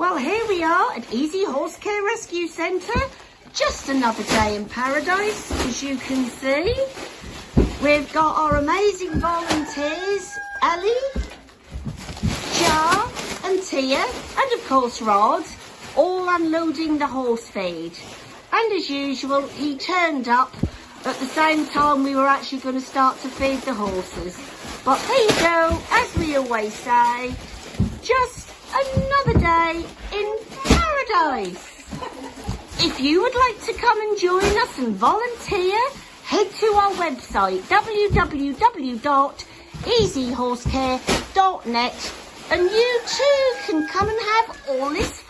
Well, here we are at Easy Horse Care Rescue Centre. Just another day in paradise, as you can see. We've got our amazing volunteers, Ellie, Jar and Tia, and of course Rod, all unloading the horse feed. And as usual, he turned up at the same time we were actually going to start to feed the horses. But there you go, as we always say, just in paradise. If you would like to come and join us and volunteer, head to our website www.easyhorsecare.net and you too can come and have all this fun.